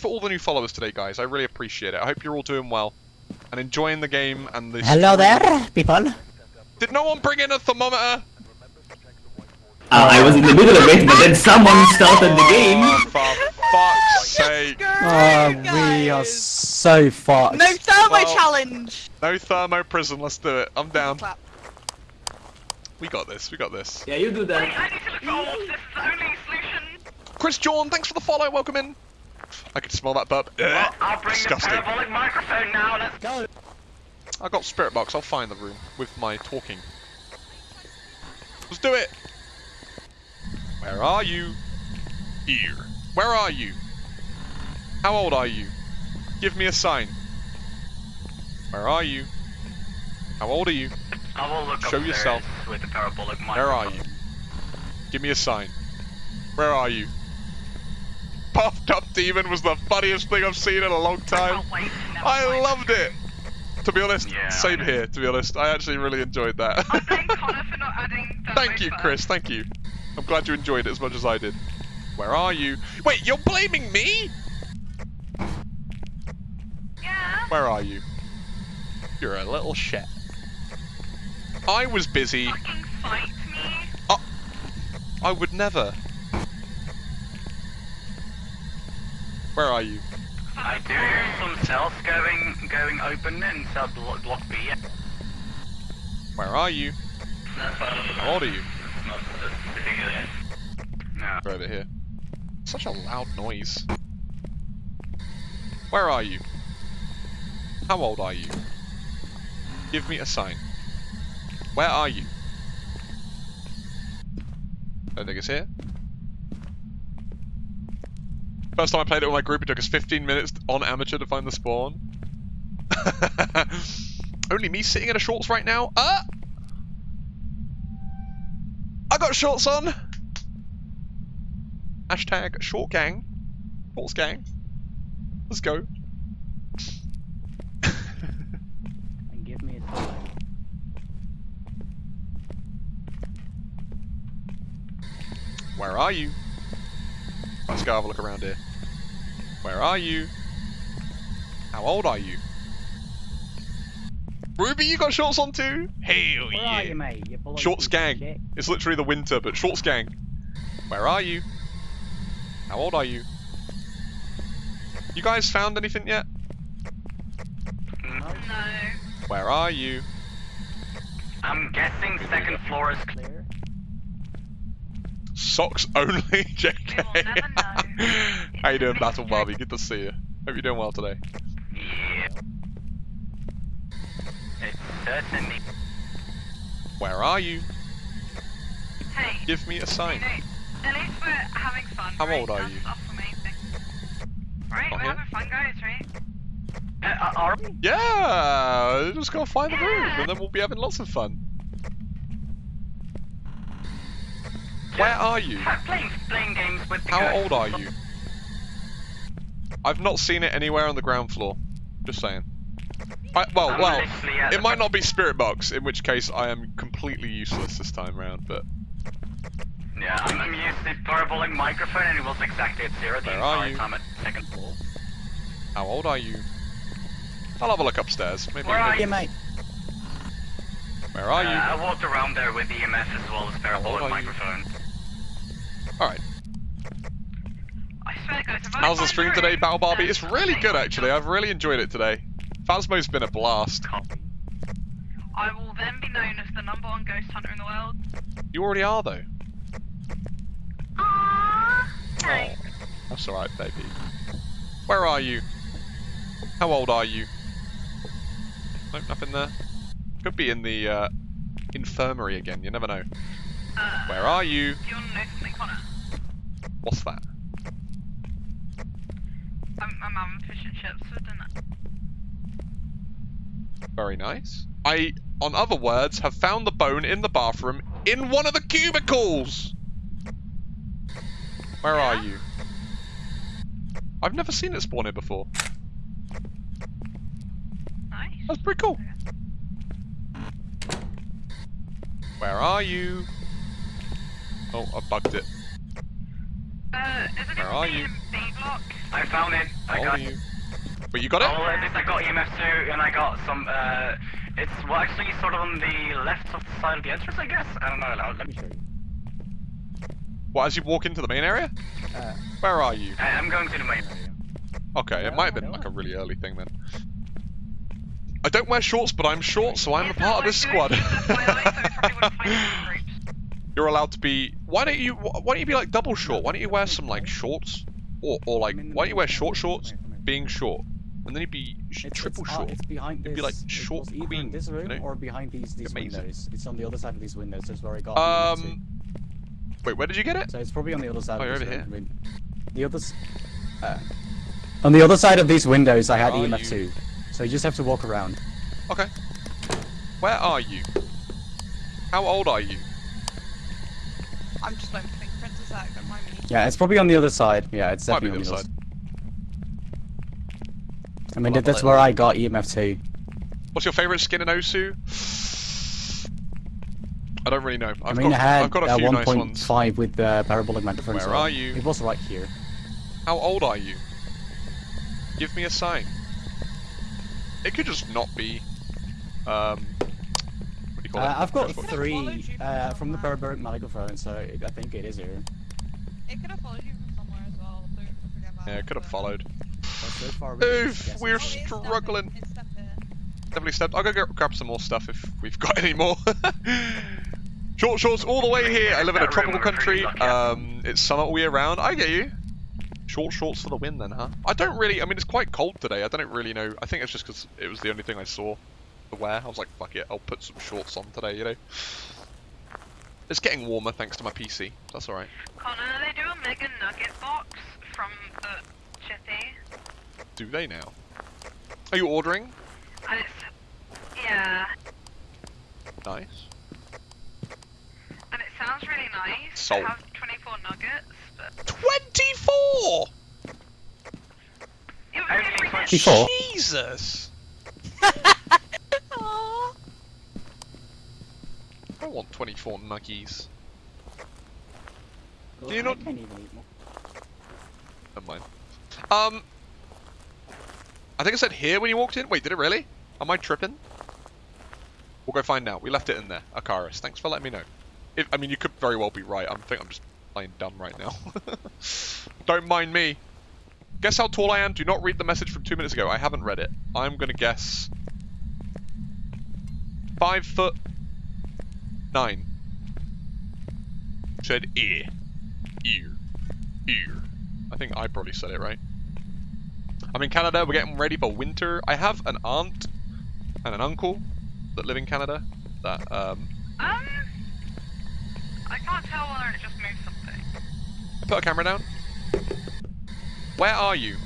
for all the new followers today, guys. I really appreciate it. I hope you're all doing well and enjoying the game and the. Hello there, people. Did no one bring in a thermometer? Uh, I was in the middle of it, but then someone started the game. Oh, for fuck's sake! Oh, we are so fucked. No thermo Well- challenge! No thermo prison. Let's do it. I'm down. Clap. We got this. We got this. Yeah, you do that. I need to look for orbs. This is the only solution. Chris John, thanks for the follow. Welcome in. I can smell that burp. Well, I'll bring Disgusting. the parabolic microphone now. Let's Go. I got spirit box. I'll find the room with my talking. Let's do it. Where are you? Here. Where are you? How old are you? Give me a sign. Where are you? How old are you? I will look Show yourself. with the parabolic microphone. Where are you? Give me a sign. Where are you? Puffed up demon was the funniest thing I've seen in a long time. can't wait to never I loved it. To be honest, Yeah, same here. To be honest, I actually really enjoyed that. I Connor for not adding the Thank you, voice Chris. Thank you. I'm glad you enjoyed it as much as I did. Where are you? Wait, you're blaming me? Yeah. Where are you? You're a little shit. I was busy. Fucking fight me. I would never. Where are you? I do hear some cells going going open in cell block, block B. Where are you? How old are you? No. They're over here. Such a loud noise. Where are you? How old are you? Give me a sign. Where are you? I think it's here. First time I played it with my group, it took us 15 minutes on amateur to find the spawn. Only me sitting in a shorts right now. Ah! I got shorts on! Hashtag short gang. Shorts gang. Let's go. And give me a. Where are you? Let's go have a look around here. Where are you? How old are you? Ruby, you got shorts on too? Hell Where yeah. are you, mate? You bloody Shorts gang. shit. It's literally the winter, but shorts gang. Where are you? How old are you? You guys found anything yet? No. Where are you? I'm guessing second floor is Clear. Socks only, JK. We will never know. How you doing, Battle. Barbie? Good to see you. Hope you're doing well today. Yeah. It's certainly. Where are you? Hey, Give me a you sign. know, at least we're having fun. How right? old are That's, you? That's the main thing. Right, we're here? having fun, guys, right? Uh, are we? Yeah, just gotta find the room, and then we'll be having lots of fun. Where are you? Ha- Playing, playing games with the How ghosts. old are you? I've not seen it anywhere on the ground floor. Just saying. I, well, I'm well, it might not be Spirit Box, in which case I am completely useless this time round. But Yeah, I'm, I'm used to parabolic microphone and it was exactly at zero the Where are entire you? time at second floor. how old are you? I'll have a look upstairs. Maybe. Where are Yeah, mate. Where are Uh, you? I walked around there with EMF as well as parabolic microphone. you? Microphone. All right. I swear, guys, if I How's the stream today, Battle Barbie? It's really good actually. I've really enjoyed it today. Phasmo's been a blast. I will then be known as the number one ghost hunter in the world. You already are though. Aww. Oh, that's alright, baby. Where are you? How old are you? Nope, nothing there. Could be in the uh, infirmary again, you never know. Uh, Where are you? Do you want to know something, Connor? What's that? I'm, I'm having fish and chips for dinner. Very nice. I, on other words, have found the bone in the bathroom in one of the cubicles! Where are you? I've never seen it spawn here before. Nice. That's pretty cool. Where are you? Oh, I bugged it. Uh, Where are you? I found it. I got are you? But you got Oh, it? at least I got EMF 2 and I got some, uh, it's well, actually sort of on the left of the side of the entrance, I guess? I don't know, let Let me me, show you. What, as you walk into the main area? Uh, Where are you? I, I'm going to the main area. Okay, it might have been like a really early thing then. I don't wear shorts, but I'm short, so I'm a part of this squad. doing this FYI, so we probably wouldn't find it in groups. You're allowed to be. Why don't you? Why don't you be like double short? Why don't you wear some like shorts, or or like I'm in the why don't you wear short shorts, Come here, come here. being short, and then you'd be sh- It's, triple it's, uh, short. it's behind It'd be like it short was queen, in this you room know? or behind these these Amazing. windows. It's on the other side of these windows. That's where I got. it Um, wait, where did you get it? So it's probably on the other side Oh, of over room. here. I mean, the other. Uh, on the other side of these windows, I had EMF you? two. So you just have to walk around. Okay. Where are you? How old are you? I'm just waiting for fingerprints a sec, don't mind me. Yeah, it's probably on the other side. Yeah, it's Might be definitely on the other side. side. I mean, I'll have a that's where I got EMF two. What's your favorite skin in Osu? I don't really know. I've I mean, got, I had I've got a uh, few nice ones. 1.5 with the parabolic microphone. Where so are you? It was right here. How old are you? Give me a sign. It could just not be. Um. What do you call Uh. I've got First watch. Could have followed three from uh, from the somewhere. parabolic microphone, so it, I think it is here. It could have followed you from somewhere as well, don't forget that. Yeah, it could have but- followed. But so far, we Oof, we're Oh, it's- it's step struggling. in- It's step. Definitely stepped. I'll go get, grab some more stuff if we've got any more. Short shorts all the way here. I live in a tropical country. Um, it's summer all year round. I get you. Short shorts for the win then, huh? I don't really. I mean, it's quite cold today. I don't really know. I think it's just because it was the only thing I saw to wear. I was like, fuck it, I'll put some shorts on today. You know. It's getting warmer thanks to my PC. That's all right. Connor, they do a mega nugget box from uh, the Chippy. Do they now? Are you ordering? And it's, yeah, Nice. and it sounds really nice. Sold. They have 24 nuggets, but Twenty-four. it was Only 24? Jesus. I want 24 nuggies. Well, Do you I not- can't even eat more. Never mind. Um, I think I said here when you walked in. Wait, did it really? Am I tripping? We'll go find out. We left it in there. Akaris, thanks for letting me know. If I mean, you could very well be right. I'm think I'm just playing dumb right now. Don't mind me. Guess how tall I am. Do not read the message from two minutes ago. I haven't read it. I'm gonna guess five foot nine. Said ear, ear, ear. I think I probably said it right. I'm in Canada. We're getting ready for winter. I have an aunt and an uncle that live in Canada. That um, Um, I can't tell whether it just moved something. I put a camera down. Where are you?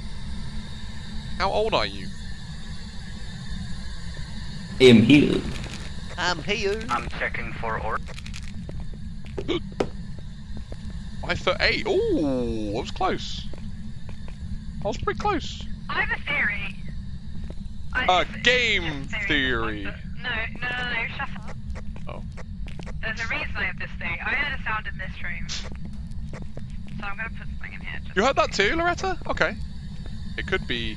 How old are you? I'm here. I'm here. I'm checking for or. I thought eight. Ooh, that was close. I was pretty close. I have a theory. I, A it's- it's game just a theory. No, no, no, no, shut up. Oh. There's a reason I have this thing. I heard a sound in this room. So I'm gonna put something in here. You heard that too, Loretta? Okay. It could be.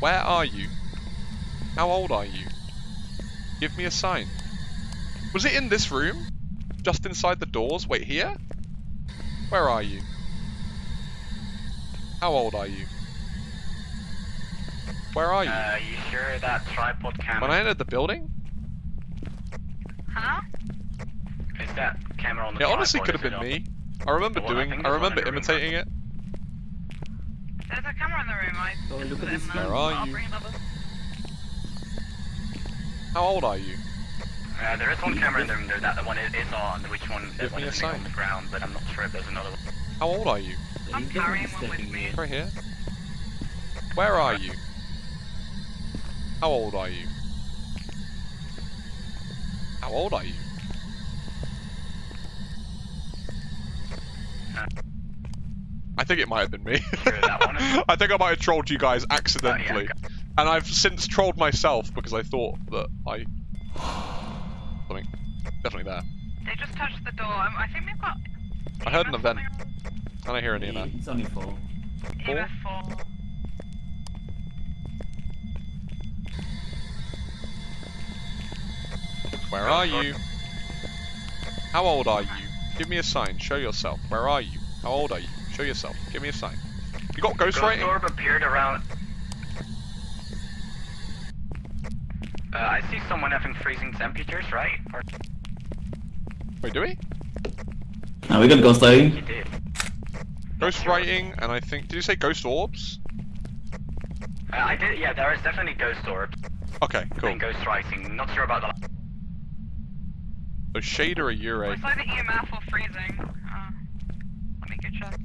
Where are you? How old are you? Give me a sign. Was it in this room? Just inside the doors? Wait, here? Where are you? How old are you? Where are you? Uh, you sure that tripod camera? when I entered the building? Huh? Is that camera on the It honestly could have been me. I remember Well, doing. think I there's one remember in the room, imitating it. There's a camera in the room. I Oh, look at this in Where are you? How old are you? Uh, there is one camera in the room there. That the one is is on. Which one? Give one me a is sign. on the ground, but I'm not sure if there's another one. How old are you? I'm carrying one with me. Right here. Where are you? How old are you? How old are you? Uh. I think it might have been me. Sure, that one I think I might have trolled you guys Oh, yeah, accidentally. And I've since trolled myself because I thought that I... Something. Definitely there. They just touched the door. Um, I think we've got. I heard an event. something I don't hear any of that. It's only four. on- EMF four. Where are you? How old are you? Give me a sign. Show yourself. Where are you? How old are you? Show yourself. Give me a sign. You got ghost Ghost writing? orb appeared around. Uh, I see someone having freezing temperatures, right? Or Wait, do we? Now we got ghost lighting. you did. Ghost writing, and I think. Did you say ghost orbs? Uh, I did. Yeah, there is definitely ghost orb Okay, cool. and ghost writing. Not sure about the. So shade or a Yurei? It's either EMF or freezing. Uh, let me go check.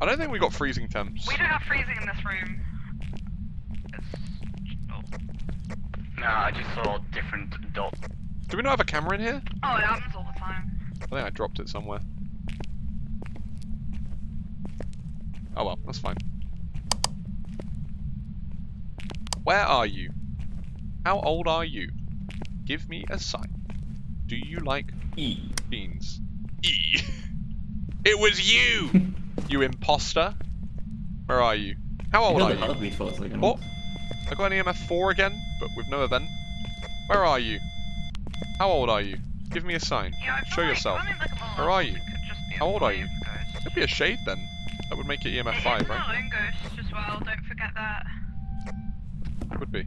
I don't think we got freezing temps. We don't have freezing in this room. It's... Oh. No, I just saw different dots. Do we not have a camera in here? oh, it happens all the time. I think I dropped it somewhere. Oh well, that's fine. Where are you? How old are you? Give me a sign. Do you like E. beans? E. It was you! you imposter. Where are you? How old got are you? heartbeat for a second. Oh, I got an EMF 4 again, but with no event. Where are you? How old are you? Give me a sign. Yeah, Show like yourself. like Where are you? it could just be a How old are you? wave ghost. Could be a shade then. That would make it EMF It 5, is right? a lone ghost as well, don't forget that. Would be.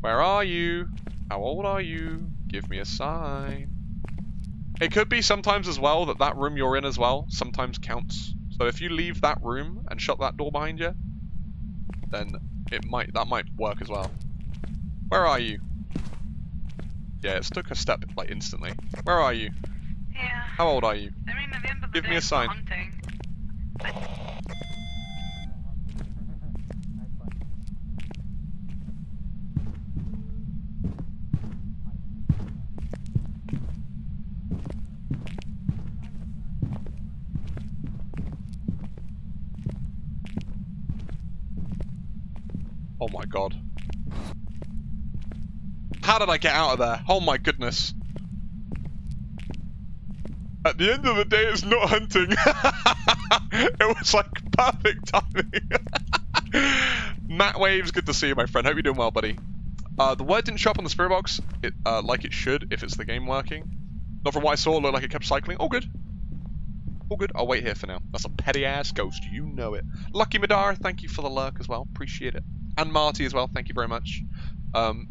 Where are you? How old are you? Give me a sign. It could be sometimes as well that that room you're in as well sometimes counts. So if you leave that room and shut that door behind you, then it might that might work as well. Where are you? Yeah, it took a step like instantly. Where are you? Yeah. How old are you? I mean, at the end of the Give me a sign. hunting. Oh my god. How did I get out of there? Oh my goodness. At the end of the day, it's not hunting. it was like perfect timing. Matt Waves, good to see you, my friend. Hope you're doing well, buddy. Uh, the word didn't show up on the spirit box, it, uh, like it should if it's the game working. Not from what I saw, looked like it kept cycling. All good. All good. I'll wait here for now. That's a petty ass ghost. You know it. Lucky Madara, thank you for the lurk as well. Appreciate it. And Marty as well. Thank you very much. Um,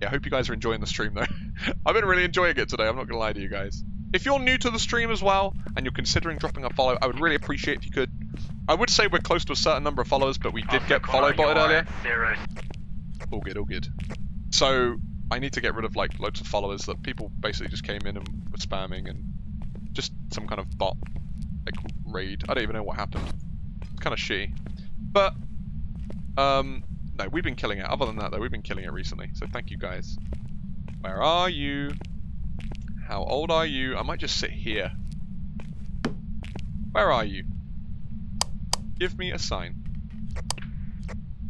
yeah, I hope you guys are enjoying the stream though. I've been really enjoying it today. I'm not gonna lie to you guys. If you're new to the stream as well and you're considering dropping a follow, I would really appreciate if you could. I would say we're close to a certain number of followers, but we did get follow botted earlier. Zero. All good, all good. So I need to get rid of like loads of followers that people basically just came in and were spamming and just some kind of bot like raid. I don't even know what happened. It's kind of shitty. But um no, we've been killing it. Other than that though, we've been killing it recently. So thank you guys. Where are you? How old are you? I might just sit here. Where are you? Give me a sign.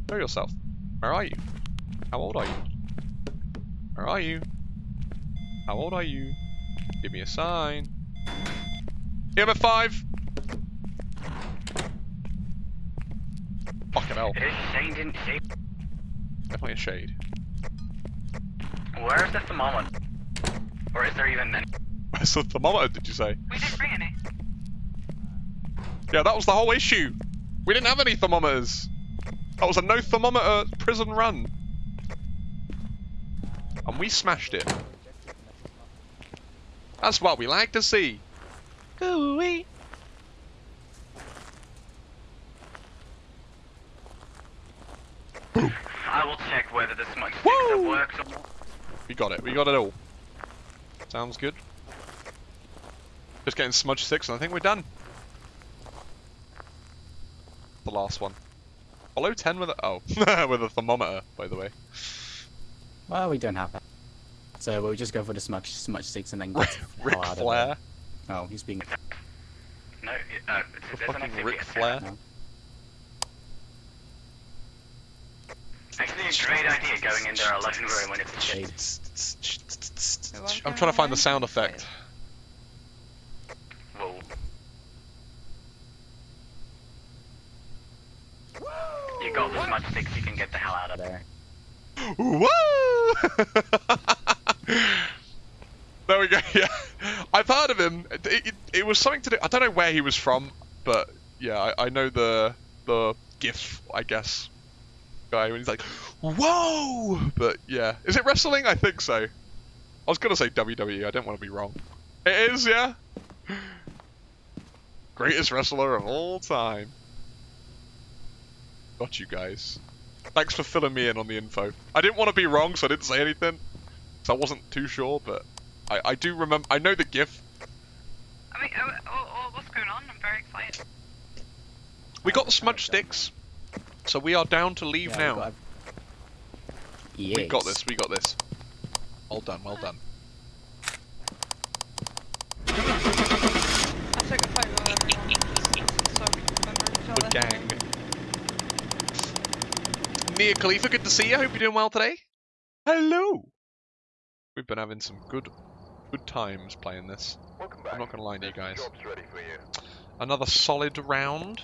Show yourself. Where are you? How old are you? Where are you? How old are you? Give me a sign. EMF 5! Fucking hell. It is Shane, didn't? Definitely a shade. Where's the thermometer? Or is there even any? Where's the thermometer, did you say? We didn't bring any. Yeah, that was the whole issue. We didn't have any thermometers. That was a no thermometer prison run. And we smashed it. That's what we like to see. Ooh-wee. I will check whether the smudge Woo! sticker works or We got it. We got it all. Sounds good. Just getting smudge six, and I think we're done. The last one. Follow ten with a oh with a thermometer, by the way. Well, we don't have that. So we'll just go for the smudge, smudge sticks and then get the Ric hell out of Flair. Oh, he's being. No, uh, The there's an fucking activity Ric Flair. No. Actually, a great idea going in there alone room when it's shit. Shade. I'm trying to find the sound effect. Whoa. You got as much sticks you can get the hell out of there. There. Woo! there we go. Yeah, I've heard of him. It, it, it was something to do. I don't know where he was from, but yeah, I, I know the the GIF, I guess. Guy when he's like, "Whoa!" But yeah, is it wrestling? I think so. I was gonna say WWE. I don't want to be wrong. It is, yeah. Greatest wrestler of all time. Got you guys. Thanks for filling me in on the info. I didn't want to be wrong, so I didn't say anything. So I wasn't too sure, but I, I do remember. I know the GIF. I mean, oh, oh, oh, what's going on? I'm very excited. We got the smudge sticks, so we are down to leave Yeah, now. we've got- We got this. We got this. Well done. Well done. I took a photo of everyone so we can each The other. gang. Mia Khalifa, good to see you. I Hope you're doing well today. Hello. We've been having some good, good times playing this. I'm not gonna lie to you guys. Another solid round.